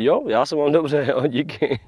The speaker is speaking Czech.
Jo, já se mám dobře, jo, díky.